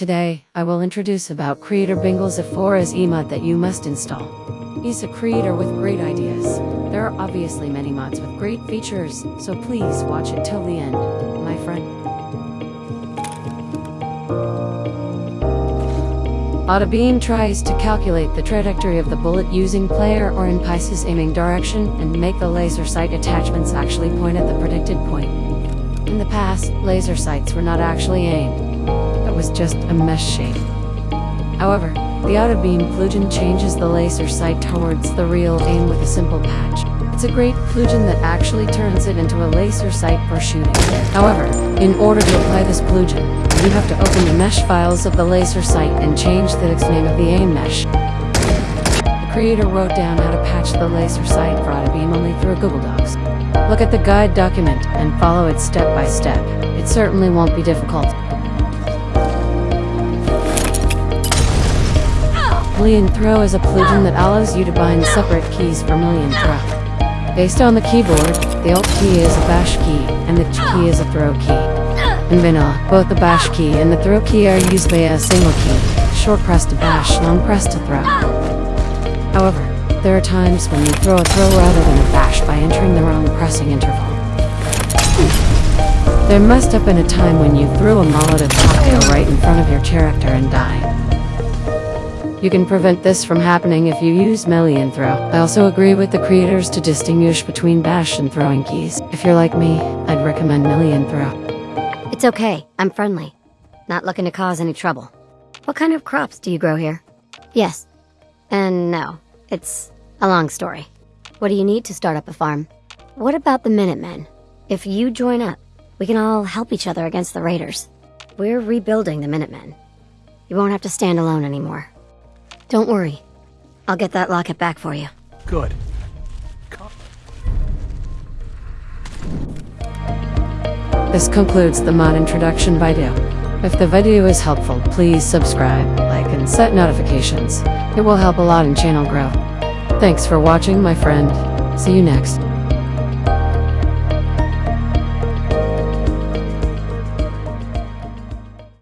Today, I will introduce about Creator Bingle's F4SE mod that you must install. He's a creator with great ideas. There are obviously many mods with great features, so please watch it till the end, my friend. Autobeam tries to calculate the trajectory of the bullet using player or NPC's aiming direction and make the laser sight attachments actually point at the predicted point. In the past, laser sights were not actually aimed. Was just a mesh shape. However, the Autobeam plugin changes the laser sight towards the real aim with a simple patch. It's a great plugin that actually turns it into a laser sight for shooting. However, in order to apply this plugin, you have to open the mesh files of the laser sight and change the name of the aim mesh. The creator wrote down how to patch the laser sight for Autobeam only through Google Docs. Look at the guide document and follow it step by step. It certainly won't be difficult. Melee and Throw is a plugin that allows you to bind separate keys for Melee and Throw. Based on the keyboard, the Alt key is a bash key, and the Ch key is a throw key. In vanilla, both the bash key and the throw key are used via a single key, short press to bash, long press to throw. However, there are times when you throw a throw rather than a bash by entering the wrong pressing interval. There must have been a time when you threw a Molotov cocktail right in front of your character and died. You can prevent this from happening if you use melee and throw. I also agree with the creators to distinguish between bash and throwing keys. If you're like me, I'd recommend melee and throw. It's okay, I'm friendly. Not looking to cause any trouble. What kind of crops do you grow here? Yes. And no. It's a long story. What do you need to start up a farm? What about the Minutemen? If you join up, we can all help each other against the Raiders. We're rebuilding the Minutemen. You won't have to stand alone anymore. Don't worry. I'll get that locket back for you. Good. This concludes the mod introduction video. If the video is helpful, please subscribe, like, and set notifications. It will help a lot in channel growth. Thanks for watching, my friend. See you next.